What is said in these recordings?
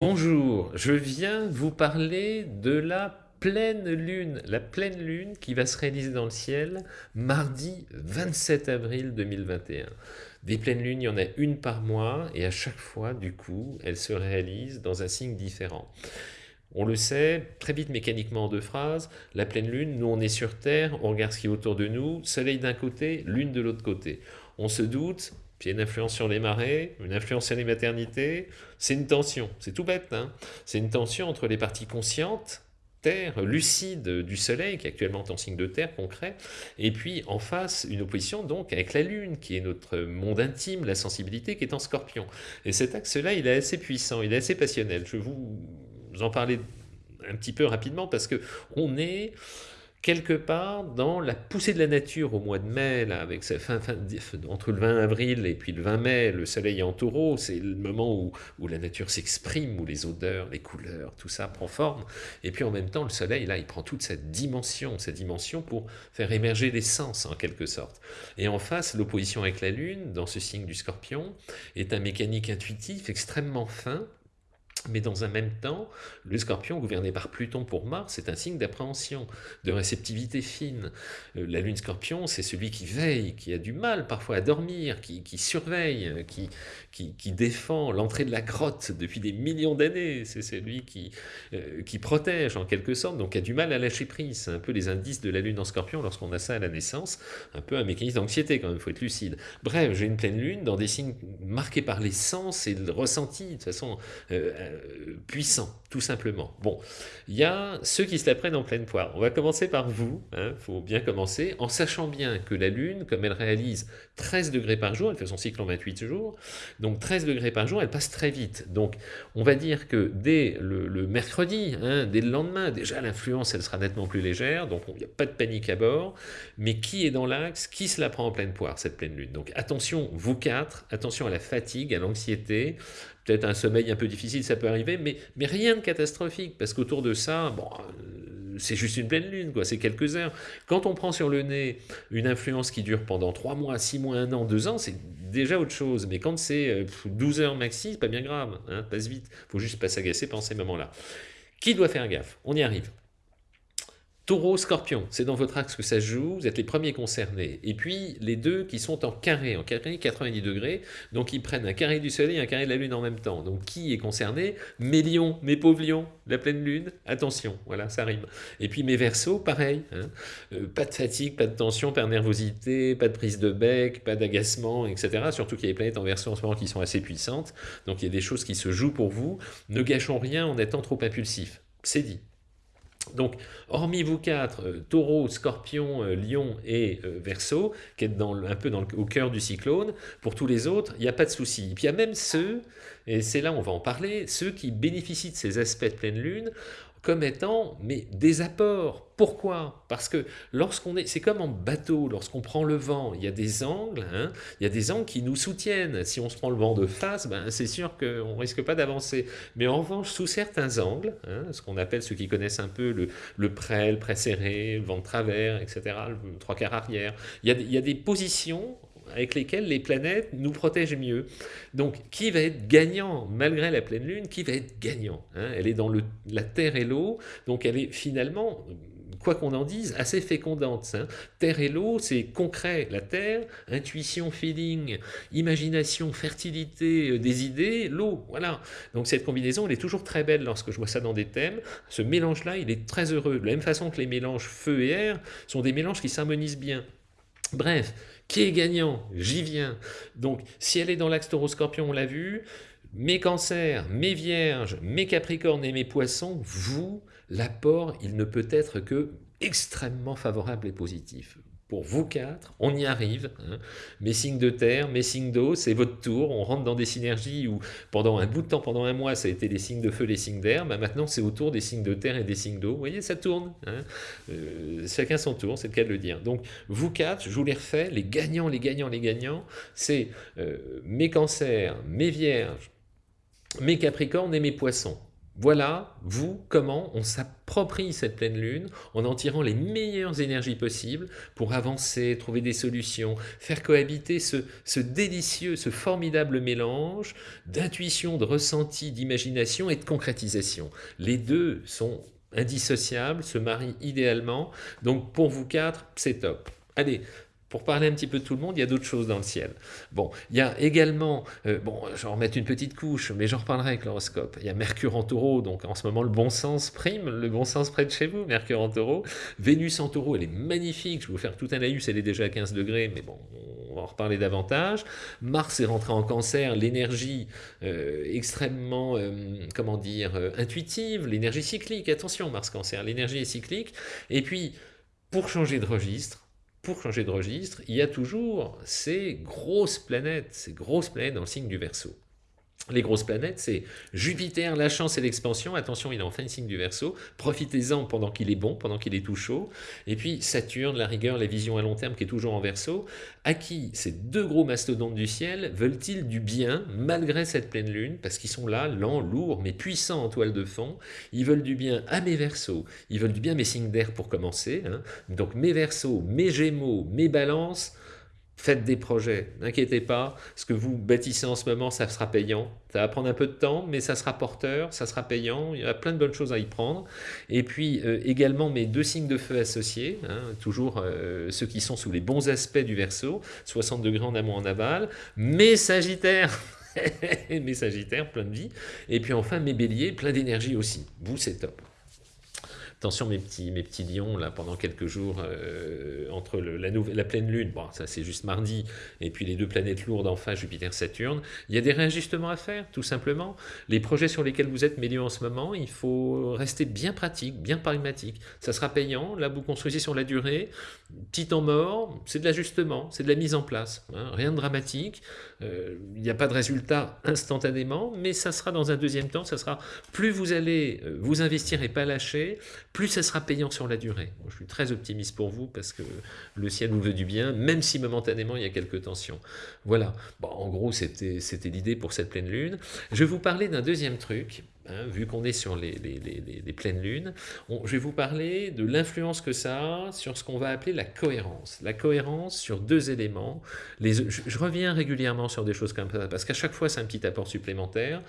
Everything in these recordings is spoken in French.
Bonjour, je viens vous parler de la pleine lune, la pleine lune qui va se réaliser dans le ciel mardi 27 avril 2021. Des pleines lunes, il y en a une par mois et à chaque fois, du coup, elle se réalise dans un signe différent. On le sait, très vite mécaniquement en deux phrases, la pleine lune, nous on est sur Terre, on regarde ce qui est autour de nous, soleil d'un côté, lune de l'autre côté. On se doute, puis il y a une influence sur les marées, une influence sur les maternités, c'est une tension, c'est tout bête, hein c'est une tension entre les parties conscientes, terre, lucide du soleil, qui est actuellement en signe de terre concret, et puis en face, une opposition donc avec la lune, qui est notre monde intime, la sensibilité, qui est en scorpion. Et cet axe-là, il est assez puissant, il est assez passionnel. Je vais vous en parler un petit peu rapidement, parce que on est quelque part dans la poussée de la nature au mois de mai, là, avec sa fin, entre le 20 avril et puis le 20 mai, le soleil est en taureau, c'est le moment où, où la nature s'exprime, où les odeurs, les couleurs, tout ça prend forme. Et puis en même temps, le soleil, là, il prend toute cette dimension, cette dimension pour faire émerger les sens, en quelque sorte. Et en face, l'opposition avec la Lune, dans ce signe du scorpion, est un mécanique intuitif extrêmement fin, mais dans un même temps, le scorpion, gouverné par Pluton pour Mars, c'est un signe d'appréhension, de réceptivité fine. Euh, la lune scorpion, c'est celui qui veille, qui a du mal parfois à dormir, qui, surveille, qui, qui, défend l'entrée de la grotte depuis des millions d'années. C'est celui qui, euh, qui protège en quelque sorte, donc qui a du mal à lâcher prise. C'est un peu les indices de la lune en scorpion lorsqu'on a ça à la naissance, un peu un mécanisme d'anxiété quand même, il faut être lucide. Bref, j'ai une pleine lune dans des signes marqués par les sens et le ressenti, de toute façon... Euh, euh, puissant, tout simplement. Bon, il y a ceux qui se la prennent en pleine poire. On va commencer par vous, il hein, faut bien commencer, en sachant bien que la Lune, comme elle réalise 13 degrés par jour, elle fait son cycle en 28 jours, donc 13 degrés par jour, elle passe très vite. Donc on va dire que dès le, mercredi, hein, dès le lendemain, déjà l'influence, elle sera nettement plus légère, donc il n'y a pas de panique à bord, mais qui est dans l'axe? Qui se la prend en pleine poire, cette pleine Lune? Donc attention, vous quatre, attention à la fatigue, à l'anxiété, peut-être un sommeil un peu difficile, ça peut arriver, mais, rien de catastrophique, parce qu'autour de ça, euh, c'est juste une pleine lune, quoi, c'est quelques heures. Quand on prend sur le nez une influence qui dure pendant 3 mois, 6 mois, 1 an, 2 ans, c'est déjà autre chose. Mais quand c'est 12 euh, heures maxi, c'est pas bien grave, hein, passe vite. faut juste pas s'agacer pendant ces moments-là. Qui doit faire gaffe? On y arrive. Taureau, Scorpion, c'est dans votre axe que ça se joue, vous êtes les premiers concernés. Et puis les deux qui sont en carré, en carré 90 degrés, donc ils prennent un carré du soleil et un carré de la lune en même temps. Donc qui est concerné? Mes lions, mes pauvres lions, la pleine lune, attention, voilà, ça rime. Et puis mes versos, pareil, hein. euh, pas de fatigue, pas de tension, pas de nervosité, pas de prise de bec, pas d'agacement, etc. Surtout qu'il y a des planètes en verso en ce moment qui sont assez puissantes, donc il y a des choses qui se jouent pour vous. Ne gâchons rien en étant trop impulsif, c'est dit. Donc, hormis vous quatre, euh, taureau, scorpion, euh, lion et euh, verso, qui êtes un peu au cœur du cyclone, pour tous les autres, il n'y a pas de souci. Et puis il y a même ceux, et c'est là on va en parler, ceux qui bénéficient de ces aspects de pleine lune, comme étant mais des apports. Pourquoi? Parce que lorsqu'on est, c'est comme en bateau, lorsqu'on prend le vent, il y a des angles, hein, il y a des angles qui nous soutiennent. Si on se prend le vent de face, ben, c'est sûr qu'on ne risque pas d'avancer. Mais en revanche, sous certains angles, hein, ce qu'on appelle, ceux qui connaissent un peu le, le prêt, le prêt serré, le vent de travers, etc., le trois quarts arrière, il y, a, il y a des positions avec lesquelles les planètes nous protègent mieux. Donc, qui va être gagnant malgré la pleine lune? Qui va être gagnant hein? Elle est dans le, la terre et l'eau, donc elle est finalement quoi qu'on en dise, assez fécondante. Hein. Terre et l'eau, c'est concret. La terre, intuition, feeling, imagination, fertilité euh, des idées, l'eau, voilà. Donc cette combinaison, elle est toujours très belle lorsque je vois ça dans des thèmes. Ce mélange-là, il est très heureux. De la même façon que les mélanges feu et air sont des mélanges qui s'harmonisent bien. Bref, qui est gagnant? J'y viens. Donc, si elle est dans l'axe taureau-scorpion, on l'a vu, mes cancers, mes vierges, mes capricornes et mes poissons, vous, l'apport, il ne peut être que extrêmement favorable et positif pour vous quatre, on y arrive. Hein. Mes signes de terre, mes signes d'eau, c'est votre tour. On rentre dans des synergies où pendant un bout de temps, pendant un mois, ça a été les signes de feu, les signes d'air. Bah, maintenant, c'est autour des signes de terre et des signes d'eau. Vous voyez, ça tourne. Hein. Euh, chacun son tour, c'est le cas de le dire. Donc, vous quatre, je vous les refais, les gagnants, les gagnants, les gagnants, c'est euh, mes cancers, mes vierges, mes capricornes et mes poissons. Voilà, vous, comment on s'approprie cette pleine lune en en tirant les meilleures énergies possibles pour avancer, trouver des solutions, faire cohabiter ce, délicieux, ce formidable mélange d'intuition, de ressenti, d'imagination et de concrétisation. Les deux sont indissociables, se marient idéalement, donc pour vous quatre, c'est top. Allez, pour parler un petit peu de tout le monde, il y a d'autres choses dans le ciel. Bon, il y a également, euh, bon, je vais en remettre une petite couche, mais j'en reparlerai avec l'horoscope. Il y a Mercure en taureau, donc en ce moment le bon sens prime, le bon sens près de chez vous, Mercure en taureau. Vénus en taureau, elle est magnifique, je vais vous faire tout un laïus, elle est déjà à 15 degrés, mais bon, on va en reparler davantage. Mars est rentré en cancer, l'énergie euh, extrêmement, euh, comment dire, intuitive, l'énergie cyclique, attention Mars cancer, l'énergie est cyclique. Et puis, pour changer de registre, pour changer de registre, il y a toujours ces grosses planètes, ces grosses planètes dans le signe du Verseau. Les grosses planètes, c'est Jupiter, la chance et l'expansion. Attention, il est en fin de signe du Verseau. Profitez-en pendant qu'il est bon, pendant qu'il est tout chaud. Et puis Saturne, la rigueur, la vision à long terme qui est toujours en Verseau. À qui ces deux gros mastodontes du ciel veulent-ils du bien malgré cette pleine lune? Parce qu'ils sont là, lents, lourds, mais puissants en toile de fond. Ils veulent du bien à mes Verseaux. Ils veulent du bien mes signes d'air pour commencer. Hein. Donc mes Verseaux, mes Gémeaux, mes Balances Faites des projets, n'inquiétez pas, ce que vous bâtissez en ce moment, ça sera payant. Ça va prendre un peu de temps, mais ça sera porteur, ça sera payant, il y a plein de bonnes choses à y prendre. Et puis euh, également mes deux signes de feu associés, hein, toujours euh, ceux qui sont sous les bons aspects du verso, 60 degrés en amont en aval, mes sagittaires mes sagittaires, plein de vie, et puis enfin mes béliers, plein d'énergie aussi. Vous, c'est top. Attention mes petits, mes petits lions, là, pendant quelques jours, euh, entre la, la, pleine lune, bon, ça c'est juste mardi, et puis les deux planètes lourdes en face, Jupiter-Saturne, il y a des réajustements à faire, tout simplement. Les projets sur lesquels vous êtes mêlés en ce moment, il faut rester bien pratique, bien pragmatique. Ça sera payant, là vous construisez sur la durée, petit temps mort, c'est de l'ajustement, c'est de la mise en place, hein. rien de dramatique, euh, il n'y a pas de résultat instantanément, mais ça sera dans un deuxième temps, ça sera plus vous allez euh, vous investir et pas lâcher, plus ça sera payant sur la durée. je suis très optimiste pour vous parce que le ciel nous veut du bien, même si momentanément il y a quelques tensions. Voilà, bon, en gros c'était l'idée pour cette pleine lune. Je vais vous parler d'un deuxième truc, hein, vu qu'on est sur les, pleines lunes. je vais vous parler de l'influence que ça a sur ce qu'on va appeler la cohérence. La cohérence sur deux éléments. Je reviens régulièrement sur des choses comme ça, parce qu'à chaque fois c'est un petit apport supplémentaire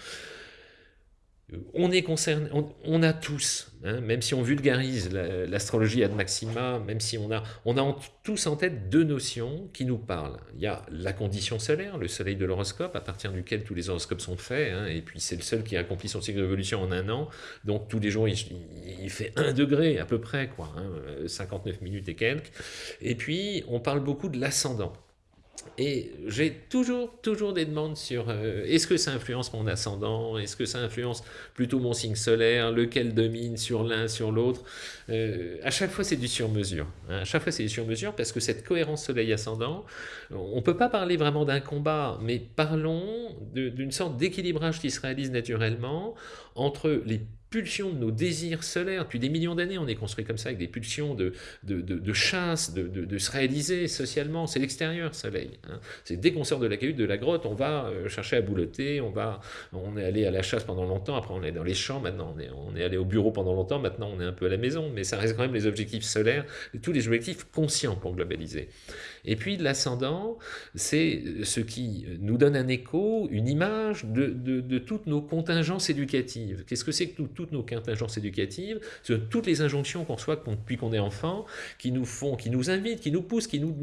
on est concerné, on, a tous, hein, même si on vulgarise l'astrologie ad maxima, même si on a, on a tous en tête deux notions qui nous parlent. Il y a la condition solaire, le soleil de l'horoscope, à partir duquel tous les horoscopes sont faits, hein, et puis c'est le seul qui accomplit son cycle d'évolution en un an, donc tous les jours il, fait un degré à peu près, quoi, 59 hein, minutes et quelques. Et puis on parle beaucoup de l'ascendant. Et j'ai toujours, toujours des demandes sur euh, est-ce que ça influence mon ascendant? Est-ce que ça influence plutôt mon signe solaire? Lequel domine sur l'un, sur l'autre? Euh, À chaque fois, c'est du sur-mesure. Hein. à chaque fois, c'est du sur-mesure parce que cette cohérence soleil-ascendant, on ne peut pas parler vraiment d'un combat, mais parlons d'une sorte d'équilibrage qui se réalise naturellement entre les pulsions de nos désirs solaires. Depuis des millions d'années, on est construit comme ça, avec des pulsions de, de, de, chasse, de, se réaliser socialement. C'est l'extérieur, soleil. Hein. C'est dès qu'on sort de la cahute, de la grotte, on va euh, chercher à boulotter, on, va, on est allé à la chasse pendant longtemps, après on est dans les champs, maintenant on est, on est allé au bureau pendant longtemps, maintenant on est un peu à la maison, mais ça reste quand même les objectifs solaires, tous les objectifs conscients pour globaliser. Et puis l'ascendant, c'est ce qui nous donne un écho, une image de, de, toutes nos contingences éducatives. Qu'est-ce que c'est que toutes nos contingences éducatives? C'est toutes les injonctions qu'on reçoit depuis qu'on est enfant, qui nous font, qui nous invitent, qui nous poussent, qui nous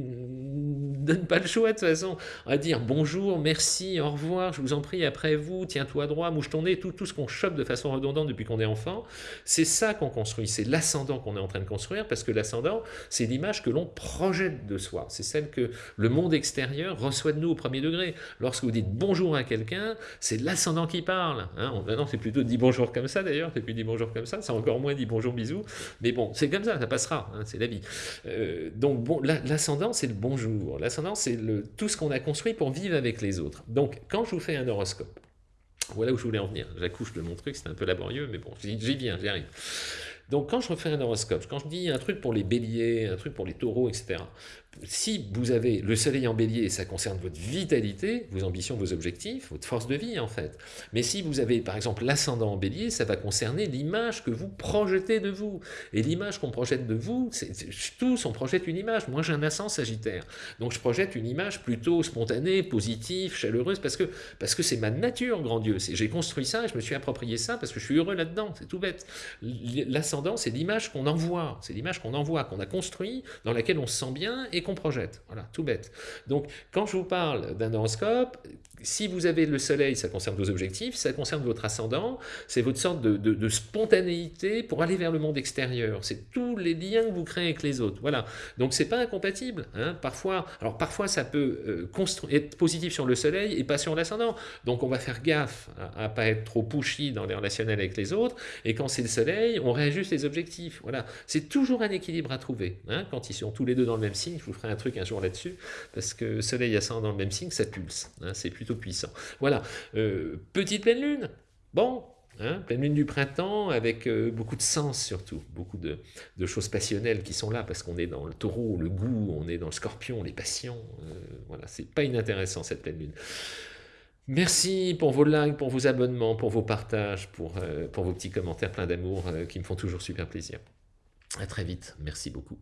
donnent pas le choix de toute façon, à dire bonjour, merci, au revoir, je vous en prie, après vous, tiens-toi droit, mouche ton nez, tout, tout ce qu'on chope de façon redondante depuis qu'on est enfant, c'est ça qu'on construit, c'est l'ascendant qu'on est en train de construire, parce que l'ascendant, c'est l'image que l'on projette de soi, celle que le monde extérieur reçoit de nous au premier degré. Lorsque vous dites bonjour à quelqu'un, c'est l'ascendant qui parle. Hein. Maintenant, c'est plutôt dit bonjour comme ça d'ailleurs, c'est plus dit bonjour comme ça, c'est encore moins dit bonjour bisous, mais bon, c'est comme ça, ça passera, hein, c'est la vie. Euh, donc bon, l'ascendant, c'est le bonjour. L'ascendant, c'est tout ce qu'on a construit pour vivre avec les autres. Donc, quand je vous fais un horoscope, voilà où je voulais en venir. J'accouche de mon truc, c'est un peu laborieux, mais bon, j'y viens, j'y arrive. Donc quand je refais un horoscope, quand je dis un truc pour les béliers, un truc pour les taureaux, etc., si vous avez le soleil en bélier, ça concerne votre vitalité, vos ambitions, vos objectifs, votre force de vie en fait. Mais si vous avez par exemple l'ascendant en bélier, ça va concerner l'image que vous projetez de vous. Et l'image qu'on projette de vous, c'est tous on projette une image. Moi j'ai un ascendant sagittaire, donc je projette une image plutôt spontanée, positive, chaleureuse, parce que parce que c'est ma nature, grand Dieu. J'ai construit ça et je me suis approprié ça parce que je suis heureux là-dedans, c'est tout bête. L'ascendant, c'est l'image qu'on envoie, c'est l'image qu'on envoie, qu'on a construit, dans laquelle on se sent bien et qu'on projette. Voilà, tout bête. Donc, quand je vous parle d'un horoscope, si vous avez le soleil, ça concerne vos objectifs, ça concerne votre ascendant, c'est votre sorte de, spontanéité pour aller vers le monde extérieur. C'est tous les liens que vous créez avec les autres. Voilà. Donc c'est pas incompatible. Hein. Parfois, alors parfois ça peut euh, être positif sur le soleil et pas sur l'ascendant. Donc on va faire gaffe à, ne pas être trop pushy dans les relationnels avec les autres. Et quand c'est le soleil, on réajuste les objectifs. Voilà. C'est toujours un équilibre à trouver. Hein. Quand ils sont tous les deux dans le même signe, je vous ferai un truc un jour là-dessus, parce que soleil et ascendant dans le même signe, ça pulse. Hein. C'est plutôt puissant. Voilà. Euh, petite pleine lune. Bon, Hein, pleine lune du printemps avec euh, beaucoup de sens surtout, beaucoup de, choses passionnelles qui sont là parce qu'on est dans le taureau, le goût, on est dans le scorpion, les passions. Euh, voilà, c'est pas inintéressant cette pleine lune. Merci pour vos likes, pour vos abonnements, pour vos partages, pour, vos petits commentaires pleins d'amour qui me font toujours super plaisir. À très vite, merci beaucoup.